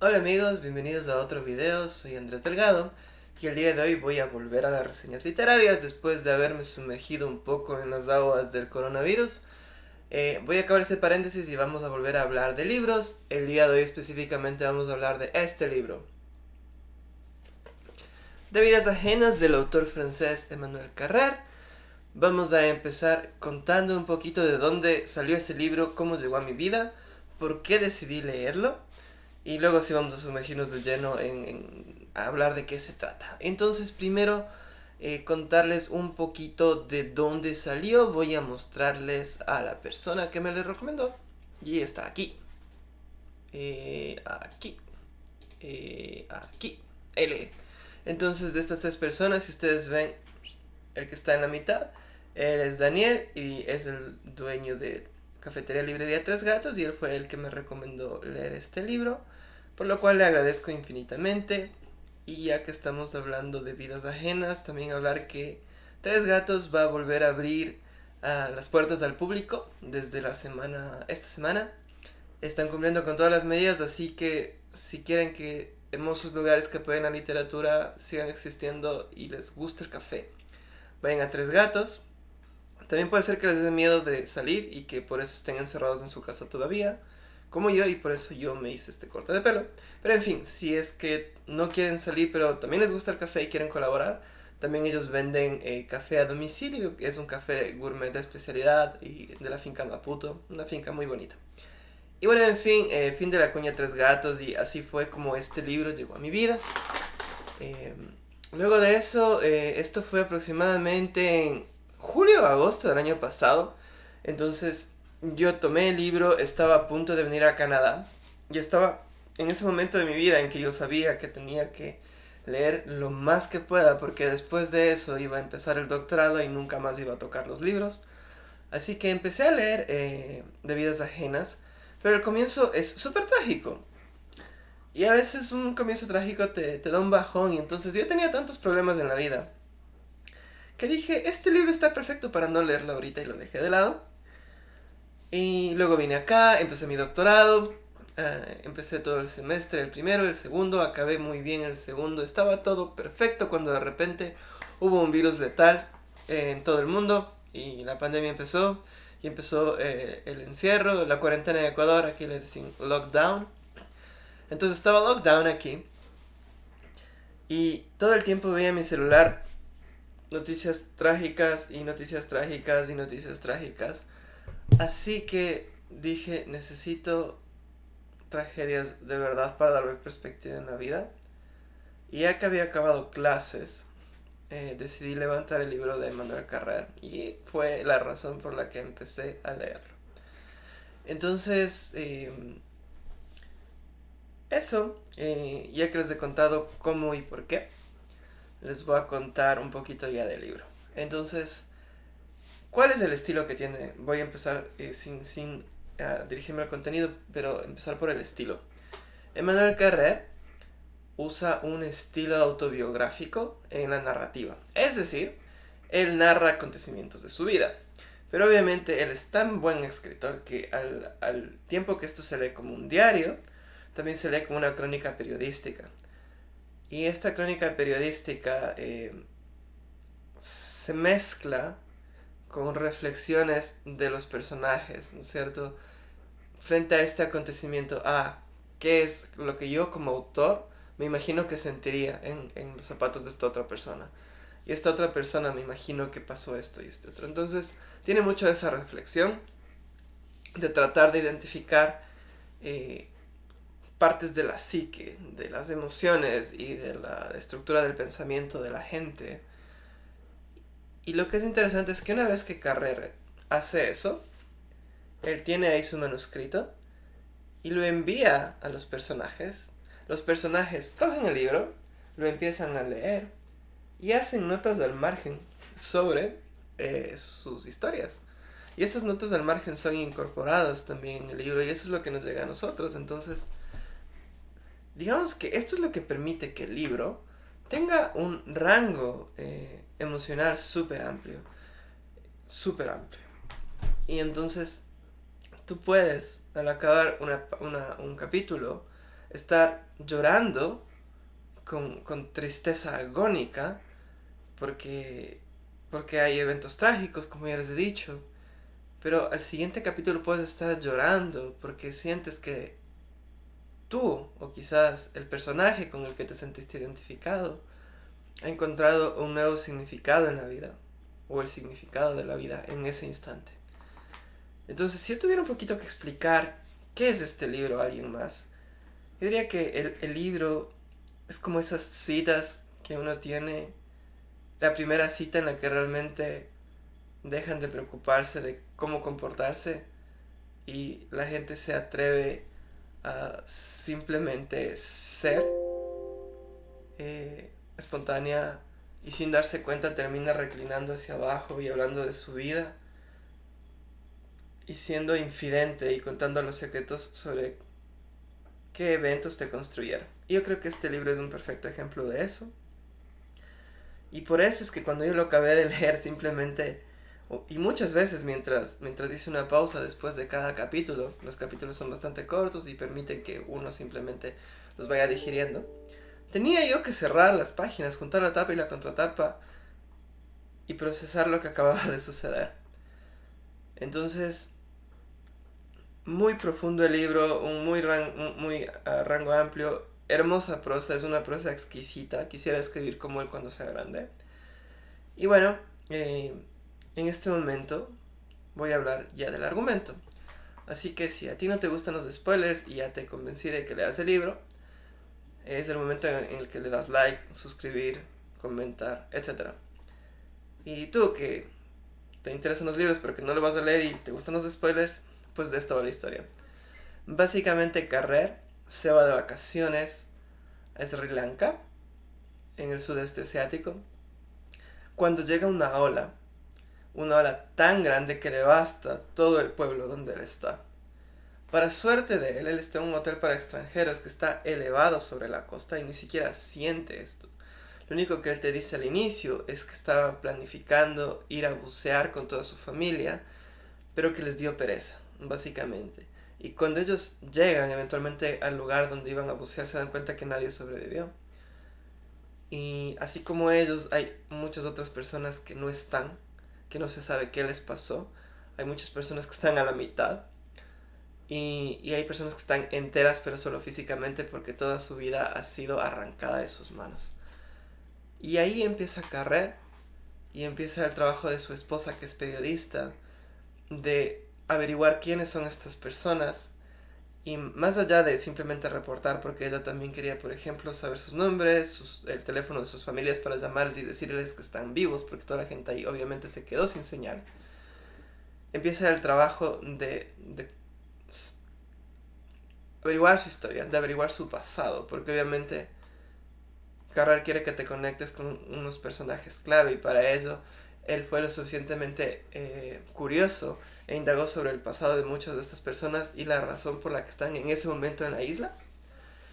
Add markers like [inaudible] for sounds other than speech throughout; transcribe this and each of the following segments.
Hola amigos, bienvenidos a otro video, soy Andrés Delgado y el día de hoy voy a volver a las reseñas literarias después de haberme sumergido un poco en las aguas del coronavirus. Eh, voy a acabar este paréntesis y vamos a volver a hablar de libros. El día de hoy específicamente vamos a hablar de este libro. De vidas ajenas del autor francés Emmanuel Carrer. Vamos a empezar contando un poquito de dónde salió este libro, cómo llegó a mi vida, por qué decidí leerlo y luego sí vamos a sumergirnos de lleno en, hablar de qué se trata. Entonces primero eh, contarles un poquito de dónde salió. Voy a mostrarles a la persona que me le recomendó. Y está aquí. Eh, aquí. Eh, aquí. L. Entonces de estas tres personas, si ustedes ven el que está en la mitad, él es Daniel y es el dueño de Cafetería Librería Tres Gatos y él fue el que me recomendó leer este libro por lo cual le agradezco infinitamente. Y ya que estamos hablando de vidas ajenas, también hablar que Tres Gatos va a volver a abrir ah, las puertas al público desde la semana, esta semana. Están cumpliendo con todas las medidas, así que si quieren que hermosos lugares que apoyen la literatura sigan existiendo y les guste el café, vayan a Tres Gatos. También puede ser que les dé miedo de salir y que por eso estén encerrados en su casa todavía como yo y por eso yo me hice este corte de pelo. Pero en fin, si es que no quieren salir pero también les gusta el café y quieren colaborar, también ellos venden eh, café a domicilio, es un café gourmet de especialidad y de la finca Maputo, una finca muy bonita. Y bueno, en fin, eh, fin de la cuña Tres Gatos y así fue como este libro llegó a mi vida. Eh, luego de eso, esto fue aproximadamente en julio o agosto del año pasado, entonces yo tomé el libro, estaba a punto de venir a Canadá y estaba en ese momento de mi vida en que yo sabía que tenía que leer lo más que pueda porque después de eso iba a empezar el doctorado y nunca más iba a tocar los libros. Así que empecé a leer eh, de vidas ajenas, pero el comienzo es súper trágico. Y a veces un comienzo trágico te, te da un bajón y entonces yo tenía tantos problemas en la vida que dije, este libro está perfecto para no leerlo ahorita y lo dejé de lado. Y luego vine acá, empecé mi doctorado, eh, empecé todo el semestre, el primero, el segundo, acabé muy bien el segundo, estaba todo perfecto cuando de repente hubo un virus letal en todo el mundo y la pandemia empezó y empezó eh, el encierro, la cuarentena en Ecuador, aquí le dicen lockdown. Entonces estaba lockdown aquí y todo el tiempo veía mi celular noticias trágicas y noticias trágicas y noticias trágicas. Así que dije, necesito tragedias de verdad para darme perspectiva en la vida. Y ya que había acabado clases, eh, decidí levantar el libro de Manuel Carrer y fue la razón por la que empecé a leerlo. Entonces, em, eso, eh, ya que les he contado cómo y por qué, les voy a contar un poquito ya del libro. Entonces, ¿Cuál es el estilo que tiene? Voy a empezar eh, sin, sin ah, dirigirme al contenido, pero empezar por el estilo. Emmanuel Carré usa un estilo autobiográfico en la narrativa. Es decir, él narra acontecimientos de su vida. Pero obviamente él es tan buen escritor que al, tiempo que esto se lee como un diario, también se lee como una crónica periodística. Y esta crónica periodística eh, se mezcla con reflexiones de los personajes, ¿no es cierto? Frente a este acontecimiento, ah, ¿qué es lo que yo como autor me imagino que sentiría en, en los zapatos de esta otra persona? Y esta otra persona me imagino que pasó esto y este otro. Entonces, tiene mucho de esa reflexión, de tratar de identificar eh, partes de la psique, de las emociones y de la estructura del pensamiento de la gente y lo que es interesante es que una vez que Carrer hace eso, él tiene ahí su manuscrito y lo envía a los personajes. Los personajes cogen el libro, lo empiezan a leer y hacen notas al margen sobre eh, sus historias. Y esas notas al margen son incorporadas también en el libro y eso es lo que nos llega a nosotros. Entonces, digamos que esto es lo que permite que el libro tenga un rango eh, emocional súper amplio. Súper amplio. Y entonces tú puedes, al acabar un capítulo, estar llorando con, con tristeza agónica porque, porque hay eventos trágicos, como ya les he dicho. Pero al siguiente capítulo puedes estar llorando porque sientes que tú, o quizás el personaje con el que te sentiste identificado, ha encontrado un nuevo significado en la vida, o el significado de la vida en ese instante. Entonces, si yo tuviera un poquito que explicar qué es este libro a alguien más, yo diría que el, el libro es como esas citas que uno tiene, la primera cita en la que realmente dejan de preocuparse de cómo comportarse y la gente se atreve a simplemente ser eh, espontánea y sin darse cuenta termina reclinando hacia abajo y hablando de su vida y siendo infidente y contando los secretos sobre qué eventos te construyeron. Yo creo que este libro es un perfecto ejemplo de eso. Y por eso es que cuando yo lo acabé de [laughs] leer simplemente y muchas veces mientras, mientras hice una pausa después de cada capítulo, los capítulos son bastante cortos y permiten que uno simplemente los vaya digiriendo, tenía yo que cerrar las páginas, juntar la tapa y la contratapa y procesar lo que acababa de suceder. Entonces, muy profundo el libro, un muy, muy ah, rango amplio, hermosa prosa, es una prosa exquisita, quisiera escribir como él cuando sea grande. Y bueno, eh, en este momento voy a hablar ya del argumento. Así que si a ti no te gustan los spoilers y ya te convencí de que leas el libro, es el momento en el que le das like, suscribir, comentar, etc. Y tú que te interesan los libros pero que no lo vas a leer y te gustan los spoilers, pues de esto va la historia. Básicamente Carrer se va de vacaciones a Sri Lanka, en el sudeste asiático, cuando llega una ola una ola tan grande que devasta todo el pueblo donde él está. Para suerte de él, él está en un hotel para extranjeros que está elevado sobre la costa y ni siquiera siente esto. Lo único que él te dice al inicio es que estaba planificando ir a bucear con toda su familia, pero que les dio pereza, básicamente. Y cuando ellos llegan eventualmente al lugar donde iban a bucear, se dan cuenta que nadie sobrevivió. Y así como ellos, hay muchas otras personas que no están que no se sabe qué les pasó. Hay muchas personas que están a la mitad. Y, y, hay personas que están enteras pero solo físicamente porque toda su vida ha sido arrancada de sus manos. Y ahí empieza a carrer y empieza el trabajo de su esposa que es periodista de averiguar quiénes son estas personas y más allá de simplemente reportar, porque ella también quería, por ejemplo, saber sus nombres, el teléfono de sus familias para llamarles y decirles que están vivos, porque toda la gente ahí obviamente se quedó sin señal, empieza el trabajo de, averiguar su historia, de averiguar su pasado, porque obviamente Carrer quiere que te conectes con unos personajes clave y para ello él fue lo suficientemente eh, curioso e indagó sobre el pasado de muchas de estas personas y la razón por la que están en ese momento en la isla.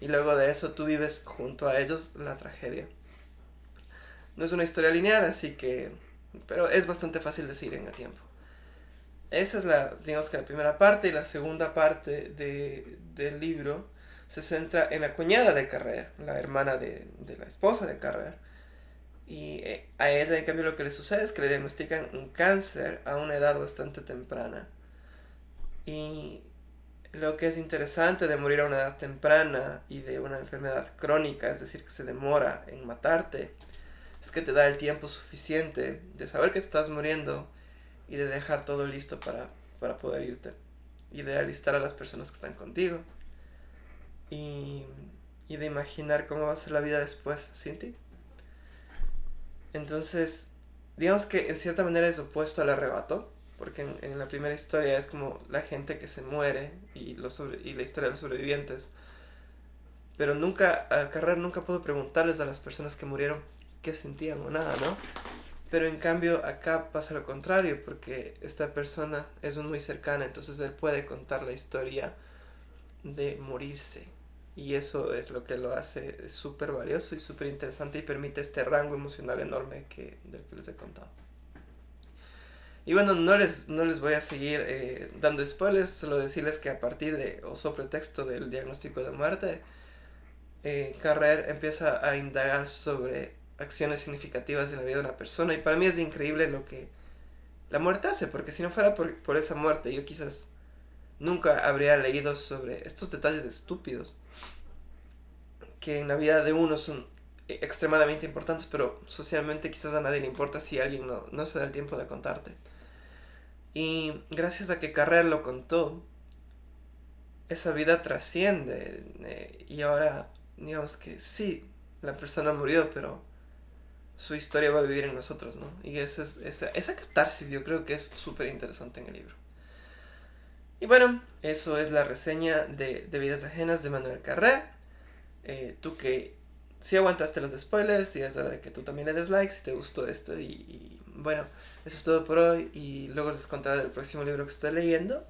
Y luego de eso tú vives junto a ellos la tragedia. No es una historia lineal, así que... Pero es bastante fácil de seguir en el tiempo. Esa es la, digamos que la primera parte y la segunda parte de, del libro se centra en la cuñada de Carrer, la hermana de, de la esposa de Carrer, y eh, a ella, en cambio, lo que le sucede es que le diagnostican un cáncer a una edad bastante temprana. Y lo que es interesante de morir a una edad temprana y de una enfermedad crónica, es decir, que se demora en matarte, es que te da el tiempo suficiente de saber que te estás muriendo y de dejar todo listo para, para poder irte. Y de alistar a las personas que están contigo. Y, y de imaginar cómo va a ser la vida después sin ti. Entonces, digamos que en cierta manera es opuesto al arrebato, porque en, la primera historia es como la gente que se muere y, los y la historia de los sobrevivientes. Pero nunca, Carrer nunca pudo preguntarles a las personas que murieron qué sentían o nada, ¿no? Pero en cambio acá pasa lo contrario, porque esta persona es muy cercana, entonces él puede contar la historia de morirse y eso es lo que lo hace súper valioso y súper interesante y permite este rango emocional enorme que, del que les he contado. Y bueno, no les, no les voy a seguir eh, dando spoilers, solo decirles que a partir de, o sobre texto del diagnóstico de muerte, eh, Carrer empieza a indagar sobre acciones significativas en la vida de una persona y para mí es increíble lo que la muerte hace, porque si no fuera por, por esa muerte yo quizás nunca habría leído sobre estos detalles estúpidos que en la vida de uno son extremadamente importantes, pero socialmente quizás a nadie le importa si alguien no, no se da el tiempo de contarte. Y gracias a que Carrer lo contó, esa vida trasciende eh, y ahora digamos que sí, la persona murió, pero su historia va a vivir en nosotros, ¿no? Y esa, esa, esa catarsis yo creo que es súper interesante en el libro. Y bueno, eso es la reseña de, de Vidas Ajenas de Manuel Carré. Eh, tú que si aguantaste los spoilers, y es hora de que tú también le des like si te gustó esto. Y, bueno, eso es todo por hoy. Y luego les contaré del próximo libro que estoy leyendo,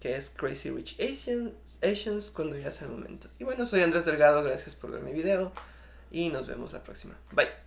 que es Crazy Rich Asians, Asians cuando ya sea el momento. Y bueno, soy Andrés Delgado, gracias por ver mi video. Y nos vemos la próxima. Bye.